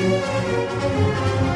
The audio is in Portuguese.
Música